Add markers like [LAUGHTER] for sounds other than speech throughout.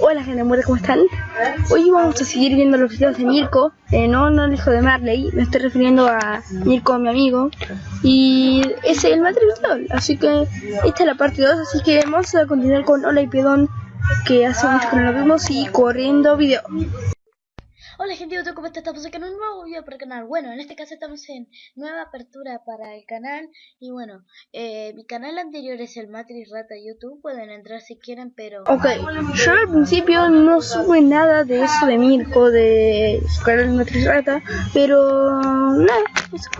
Hola gente muerta, ¿cómo están? Hoy vamos a seguir viendo los videos de Mirko, eh, no, no el hijo de Marley, me estoy refiriendo a Mirko, mi amigo, y es el material, así que esta es la parte 2, así que vamos a continuar con Hola y Pedón, que hace mucho que no lo vimos, y corriendo video. Hola gente de YouTube, ¿cómo están? Estamos aquí en un nuevo video para el canal. Bueno, en este caso estamos en nueva apertura para el canal. Y bueno, eh, mi canal anterior es el Matrix Rata YouTube. Pueden entrar si quieren, pero... Ok, yo al principio no sube nada de eso de Mirko, de su canal Matrix Rata Pero nada, eso.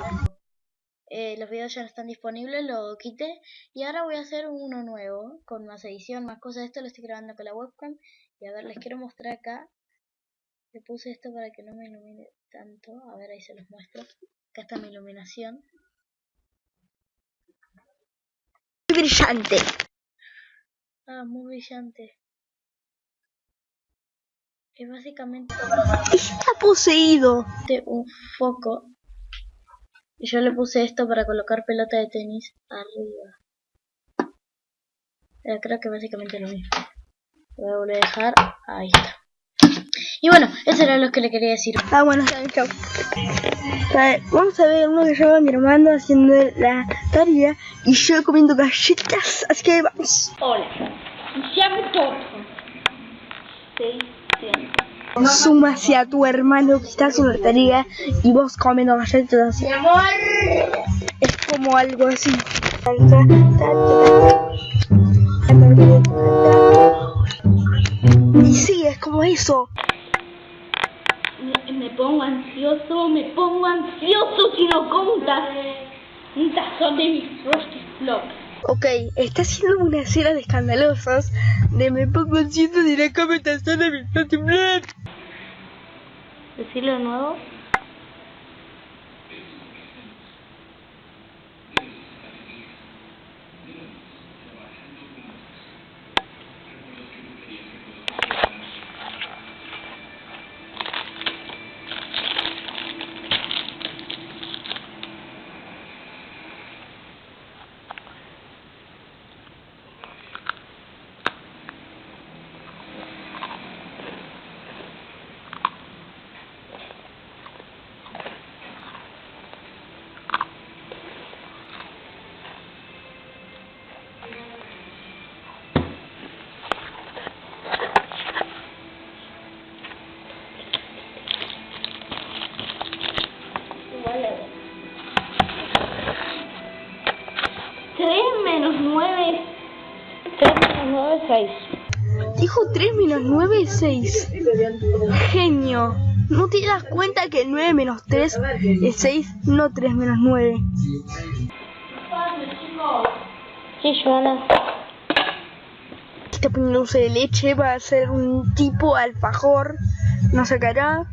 Eh, los videos ya no están disponibles, lo quité. Y ahora voy a hacer uno nuevo, con más edición, más cosas Esto. Lo estoy grabando con la webcam. Y a ver, les quiero mostrar acá le puse esto para que no me ilumine tanto. A ver, ahí se los muestro. Acá está mi iluminación. Muy brillante. Ah, muy brillante. Es básicamente... Está poseído. De un foco. Y yo le puse esto para colocar pelota de tenis arriba. Pero creo que básicamente lo mismo. Lo voy a volver a dejar. Ahí está. Y bueno, eso era lo que le quería decir. Ah, bueno, chao. Vamos a ver uno que lleva mi hermano haciendo la tarea y yo comiendo galletas, así que vamos. Hola, llamo Thompson. Suma hacia tu hermano que está haciendo la tarea y vos comiendo galletas. Mi amor. Es como algo así. Y sí, es como eso me pongo ansioso, me pongo ansioso si no contas un tazón de mis Frosty Flops. Ok, está haciendo una escena de escandalosas de me pongo ansioso de la cama tazón de mis Frosty Flops. Decirlo de nuevo. 9, 6. Dijo 3 menos 9, 6. Genio. ¿No te das cuenta que 9 menos 3 es 6, no 3 menos 9? Sí, Joana. Está poniendo dulce de leche, va a ser un tipo alfajor. No sacará.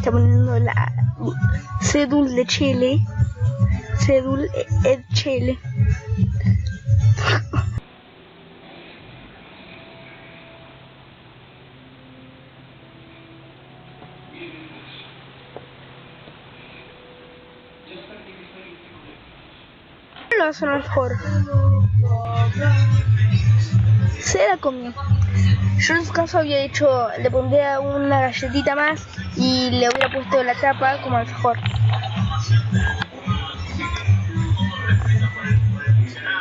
Está poniendo la cédula de Chile. Cédula de Chile. Lo hace mejor. Se la comió. Yo en su caso había hecho, le pondría una galletita más y le hubiera puesto la tapa como mejor.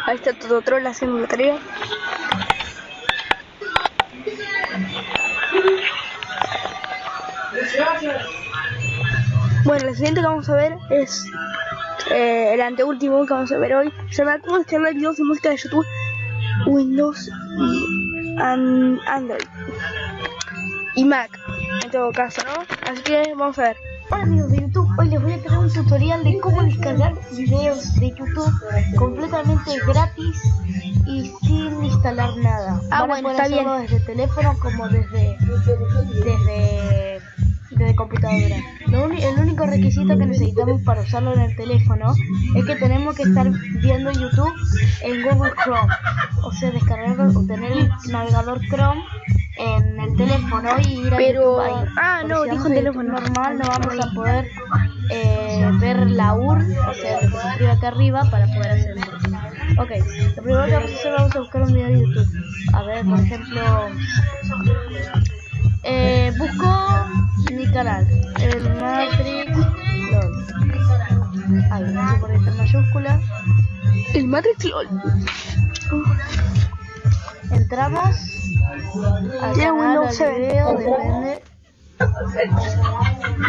Ahí está todo troll haciendo la tarea. Bueno, lo siguiente que vamos a ver es eh, el anteúltimo que vamos a ver hoy. Se llama cómo descargar videos de música de YouTube, Windows y Android y Mac en todo caso, ¿no? Así que vamos a ver. Hola amigos de YouTube, hoy les voy a traer un tutorial de cómo descargar videos de YouTube completamente gratis y sin instalar nada. Ah, bueno, está bien. desde teléfono como desde desde desde computadora. el único requisito que necesitamos para usarlo en el teléfono es que tenemos que estar viendo YouTube en Google Chrome, o sea, descargar o tener el navegador Chrome en el teléfono y ir a Pero- ahí. ah, Porque no, si dijo a teléfono. Normal no vamos a poder eh, ver la URL, o sea, lo que se escribe acá arriba para poder hacerlo. Ok, lo primero que vamos a hacer vamos a buscar un video de YouTube. A ver, por ejemplo, eh, busco canal, el Matrix LOL. Mayúscula. El Matrix LOL. Entramos al Tiene canal, Windows al 7. video, depende.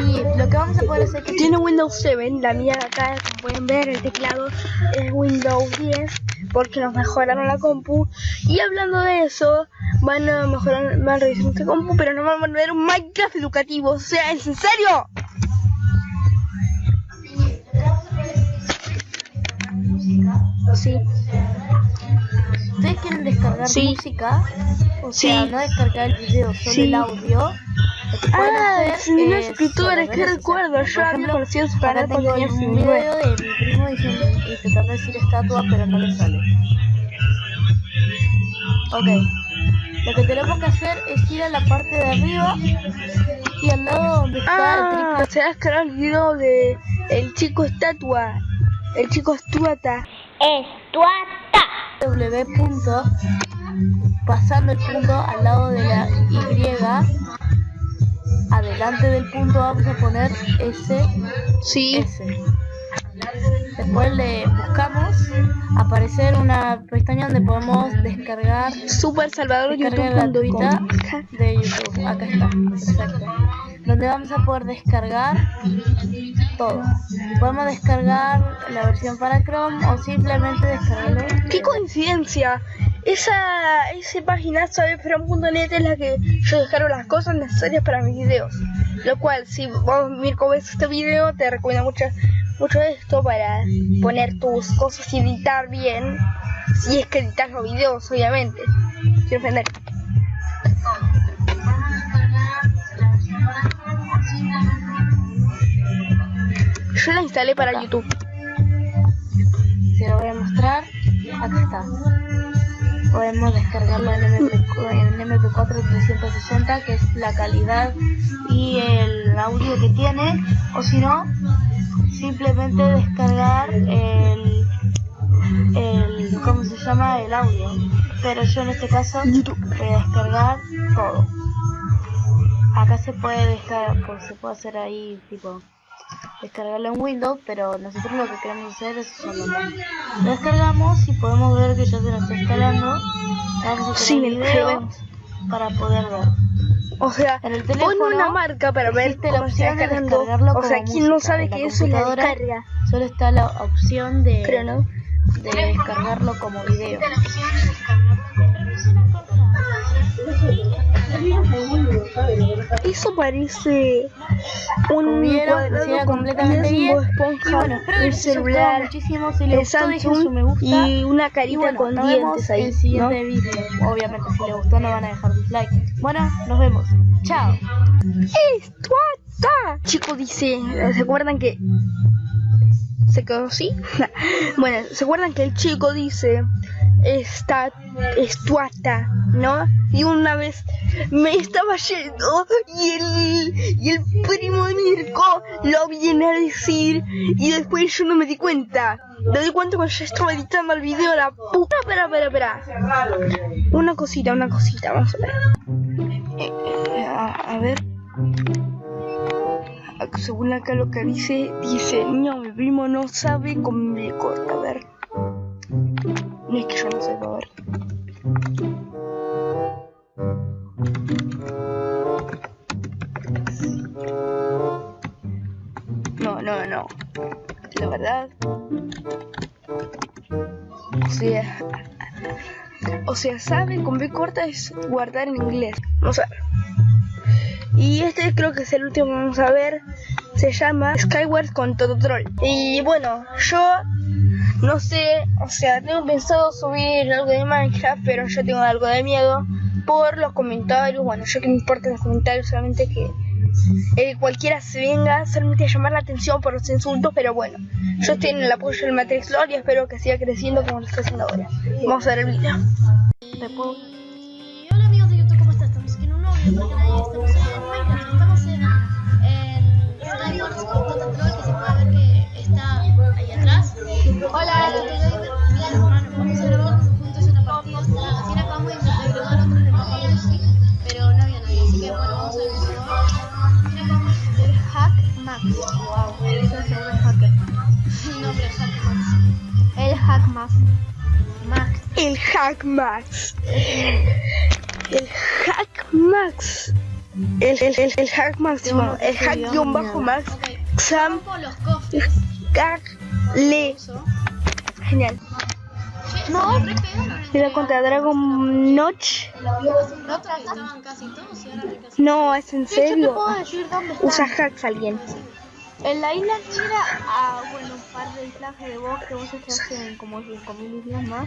Y lo que vamos a poder hacer es que Tiene Windows 7, la mía de acá, como pueden ver, el teclado es Windows 10 porque nos mejoraron la compu. Y hablando de eso, van a mejorar, van a revisar nuestra compu, pero nos van a poner un Minecraft educativo. O sea, ¿es en serio? Sí, ustedes quieren descargar Sí. música, o sea, Sí. no descargar el video, solo Sí. el audio. Que Ah, si no es ver eso, o sea, recuerdo. Yo había conocido su canal cuando tenía un 19. video de mi primo diciendo, intentando decir estatua, pero no le sale. Ok, lo que tenemos que hacer es ir a la parte de arriba y al lado donde está el Ah, se ha descargado el video de el chico estatua. El chico estuata. W punto, pasando el punto al lado de la Y, adelante del punto vamos a poner S, Sí. S. Después le buscamos, aparecer una pestaña donde podemos descargar Super Salvador gratuita de YouTube. Acá está, exacto. Donde vamos a poder descargar todo. Podemos descargar la versión para Chrome o simplemente descargarlo. ¡Qué coincidencia! Esa, esa página sabefrom.net es la que yo descargo las cosas necesarias para mis videos. Lo cual, si vos mir cómo ves este video, te recomiendo mucho, mucho esto para poner tus cosas y editar bien. Si es que editas los videos, obviamente. Quiero ofender. Yo la instalé para Acá. YouTube. Se lo voy a mostrar. Acá está. Podemos descargarlo en, MP, en MP4 360, que es la calidad y el audio que tiene. O si no, simplemente descargar el, el. ¿Cómo se llama? El audio. Pero yo en este caso voy a descargar todo. Acá se puede descargar, pues se puede hacer ahí tipo descargarlo en Windows, pero nosotros lo que queremos hacer es solo lo descargamos y podemos ver que ya se nos está instalando. Sí, el video para poder ver. O sea, En el una marca para ver la cómo se está opción de descargarlo O sea, quien no sabe En que eso es la descarga. Solo está la opción de, Creo, ¿no? de descargarlo como video. Eso parece un cuadrado completamente bien. un esponja, Y bueno, espero que gustado celular, muchísimo. Si les el gustó, dejen su me gusta. y una carita Y bueno, con dientes en ahí, el ¿no? siguiente video. Obviamente, si les gustó, no van a dejar dislike. Bueno, nos vemos. Chao. ¡Esto está! Chico dice, ¿se acuerdan que se quedó así? [LAUGHS] bueno, ¿se acuerdan que el chico dice está estuata, ¿no? Y una vez me estaba yendo y el, y el primo de Mirko lo viene a decir y después yo no me di cuenta. Me di cuenta cuando ya estaba editando el video la puta. Espera, espera, espera. Una cosita, una cosita, vamos a ver. A, ver. Según acá lo que dice, dice, no, mi primo no sabe cómo me corta, a ver. No es que yo no sepa, a ver. No, no, no. La verdad. O sea. O sea, sabe con B corta es guardar en inglés. Vamos a. Y este creo que es el último que vamos a ver. Se llama Skyward con todo troll. Y bueno, yo no sé, o sea, tengo pensado subir algo de Minecraft, pero yo tengo algo de miedo por los comentarios. Bueno, yo que me importan los comentarios, solamente que eh, cualquiera se venga solamente a llamar la atención por los insultos, pero bueno, yo estoy en el apoyo del Matrix Lore y espero que siga creciendo como lo está haciendo ahora. Vamos a ver el video. El Hack hacker. el Hack Max. El. El. El Hack. El, máximo. El Hack guion bajo Max. Ok, Xam. rompo los cofres. Hack. Le. Genial. No. Mira contra Dragon Notch. No, es en serio. Usa hacks alguien. En la isla negra, ah, bueno, un par de islas de bosque, vos estás en como 5.000 islas más.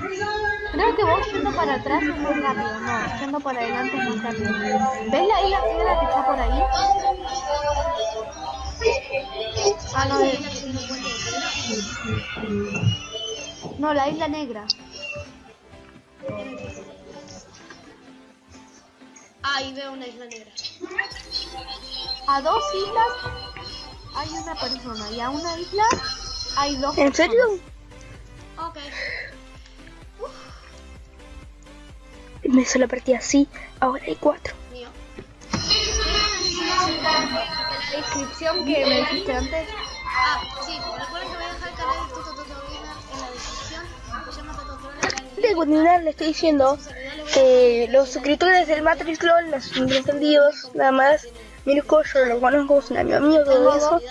Creo que vos yendo para atrás es más rápido, no, yendo para adelante es más rápido. ¿Ves la isla negra que está por ahí? Ah, no, es- no, la isla negra. Ahí veo una isla negra. A dos islas hay una persona y a una isla hay dos ¿En serio? Ok. Me hizo la partida así. Ahora hay cuatro. Mío. La descripción que me dijiste antes. Ah, sí, recuerden que voy a dejar el canal de Toto en la descripción. Se llama Toto le estoy diciendo que los suscriptores del Matrix Clone, los entendidos, nada más. Mirko, yo lo conozco, es un amigo mío, todo eso.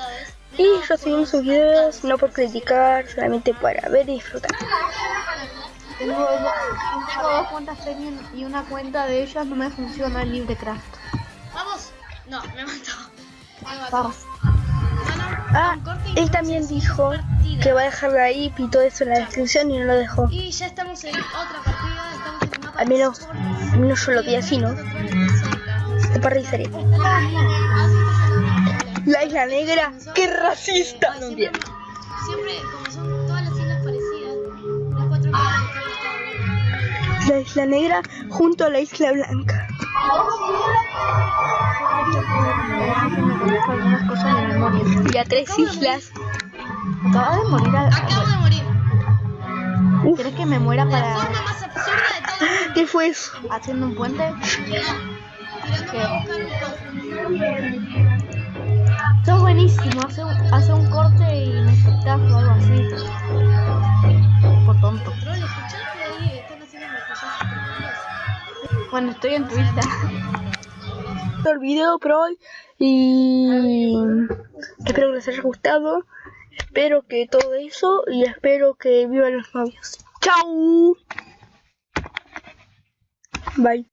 Y yo subimos sus videos no por criticar, solamente para ver y disfrutar. Tengo dos, tengo dos cuentas premium y una cuenta de ellas no me funciona el LibreCraft. Vamos. No, me mató. Me mató. Vamos. Ah, él también dijo que va a dejar la IP y todo eso en la descripción y no lo dejó. Y ya estamos en otra partida. Estamos en mapa Al menos, al menos yo lo vi así, ¿no? Toto Troll está cerca. no sé. Te parecería. Sí, está cerca. La isla negra, qué racista. No, me- siempre, como son todas las islas parecidas, las cuatro islas La isla negra junto a la isla blanca. me conozco algunas cosas de memoria. Y a tres islas. Acaba de morir. A, Acabo de morir. ¿Quieres que me muera La para forma más absurda de todo el mundo. ¿qué fue eso? haciendo un puente? Tirándome a buscar un cofre. Eso es buenísimo. Hace un, un corte y me espectáculo algo así. Por tonto. Bueno, estoy en tu isla. [LAUGHS] el video por hoy y espero que les haya gustado espero que todo eso y espero que vivan los novios chau bye